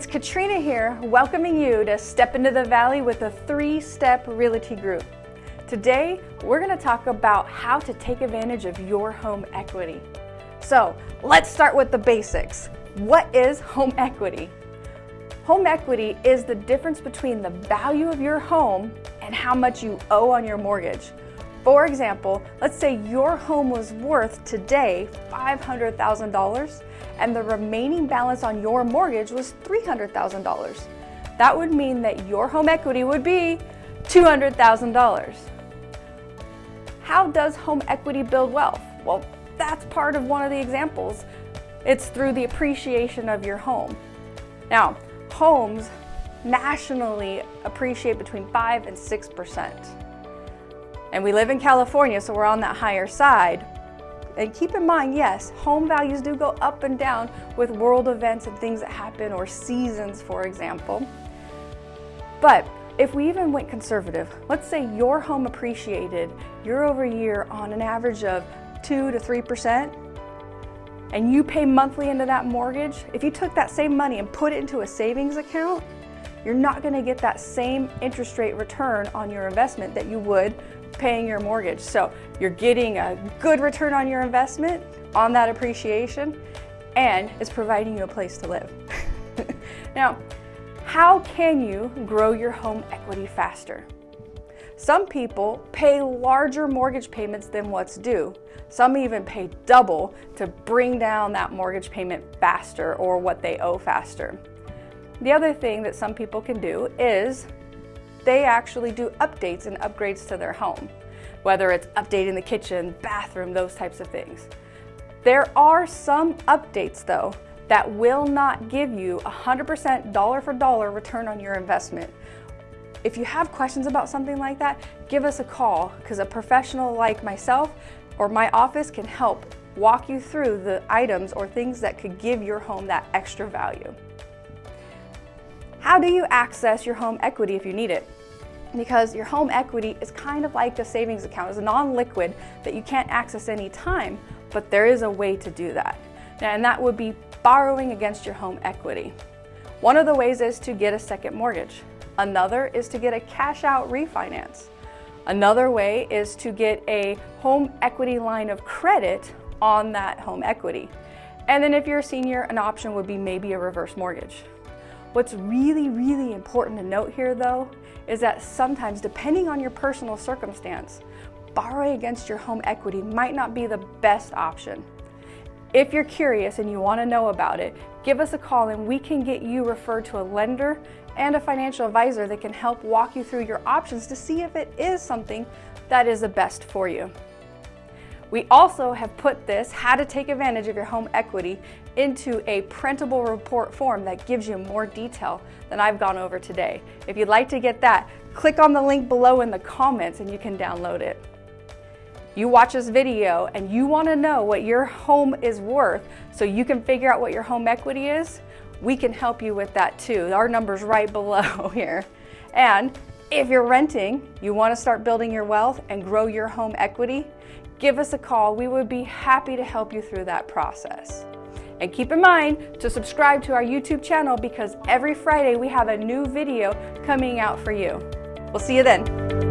It's Katrina here, welcoming you to Step into the Valley with a three-step realty group. Today, we're gonna talk about how to take advantage of your home equity. So let's start with the basics. What is home equity? Home equity is the difference between the value of your home and how much you owe on your mortgage. For example, let's say your home was worth today $500,000 and the remaining balance on your mortgage was $300,000. That would mean that your home equity would be $200,000. How does home equity build wealth? Well, that's part of one of the examples. It's through the appreciation of your home. Now, homes nationally appreciate between 5 and 6%. And we live in California, so we're on that higher side. And keep in mind, yes, home values do go up and down with world events and things that happen or seasons, for example. But if we even went conservative, let's say your home appreciated year over year on an average of 2 to 3%, and you pay monthly into that mortgage, if you took that same money and put it into a savings account, you're not gonna get that same interest rate return on your investment that you would paying your mortgage. So you're getting a good return on your investment on that appreciation and it's providing you a place to live. now, how can you grow your home equity faster? Some people pay larger mortgage payments than what's due. Some even pay double to bring down that mortgage payment faster or what they owe faster. The other thing that some people can do is they actually do updates and upgrades to their home, whether it's updating the kitchen, bathroom, those types of things. There are some updates though that will not give you 100% dollar for dollar return on your investment. If you have questions about something like that, give us a call because a professional like myself or my office can help walk you through the items or things that could give your home that extra value. How do you access your home equity if you need it? Because your home equity is kind of like a savings account. It's non-liquid that you can't access any time, but there is a way to do that. And that would be borrowing against your home equity. One of the ways is to get a second mortgage. Another is to get a cash out refinance. Another way is to get a home equity line of credit on that home equity. And then if you're a senior, an option would be maybe a reverse mortgage. What's really, really important to note here though, is that sometimes depending on your personal circumstance, borrowing against your home equity might not be the best option. If you're curious and you wanna know about it, give us a call and we can get you referred to a lender and a financial advisor that can help walk you through your options to see if it is something that is the best for you. We also have put this, how to take advantage of your home equity, into a printable report form that gives you more detail than I've gone over today. If you'd like to get that, click on the link below in the comments and you can download it. You watch this video and you wanna know what your home is worth so you can figure out what your home equity is, we can help you with that too. Our number's right below here. And if you're renting, you wanna start building your wealth and grow your home equity, give us a call. We would be happy to help you through that process. And keep in mind to subscribe to our YouTube channel because every Friday we have a new video coming out for you. We'll see you then.